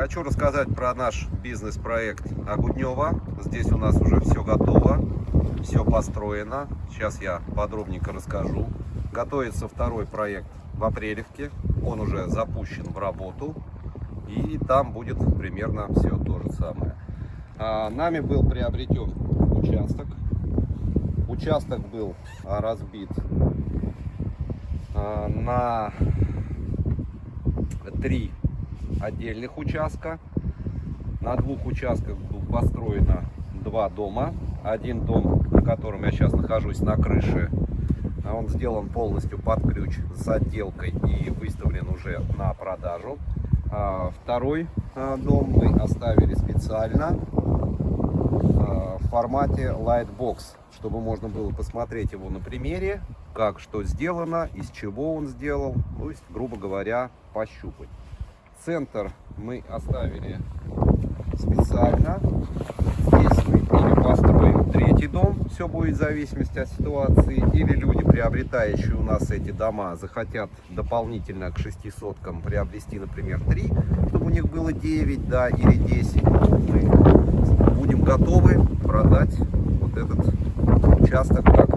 Хочу рассказать про наш бизнес-проект Агуднева. Здесь у нас уже все готово, все построено. Сейчас я подробненько расскажу. Готовится второй проект в Апрелевке. Он уже запущен в работу. И там будет примерно все то же самое. А, нами был приобретен участок. Участок был а, разбит а, на три отдельных участка. На двух участках построено два дома. Один дом, на котором я сейчас нахожусь на крыше, а он сделан полностью под ключ с отделкой и выставлен уже на продажу. А второй а, дом мы оставили специально в формате Lightbox, чтобы можно было посмотреть его на примере, как что сделано, из чего он сделал, то есть, грубо говоря, пощупать. Центр мы оставили специально. Здесь мы или построим третий дом, все будет в зависимости от ситуации, или люди, приобретающие у нас эти дома, захотят дополнительно к 600 приобрести, например, 3, чтобы у них было 9, да, или 10. Мы будем готовы продать вот этот участок как